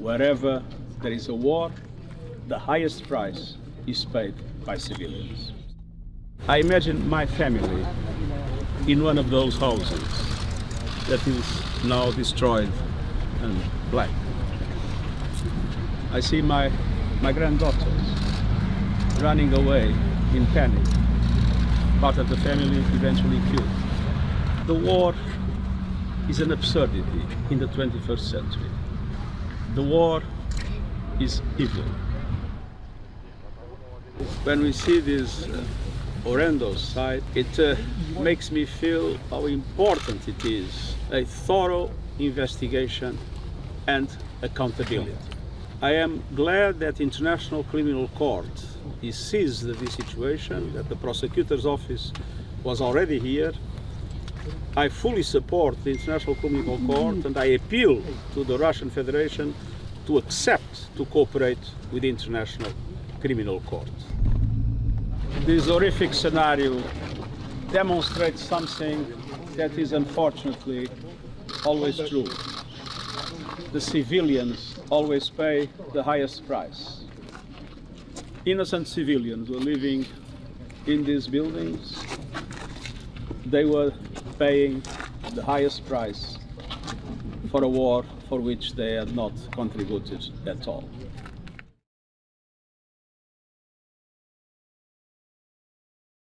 Wherever there is a war, the highest price is paid by civilians. I imagine my family in one of those houses that is now destroyed and black. I see my, my granddaughters running away in panic. Part of the family eventually killed. The war is an absurdity in the 21st century. The war is evil. When we see this uh, horrendous sight, it uh, makes me feel how important it is a thorough investigation and accountability. I am glad that International Criminal Court is seized this situation, that the prosecutor's office was already here. I fully support the International Criminal Court and I appeal to the Russian Federation to accept to cooperate with the International Criminal Court. This horrific scenario demonstrates something that is unfortunately always true. The civilians always pay the highest price. Innocent civilians were living in these buildings. They were paying the highest price for a war for which they had not contributed at all.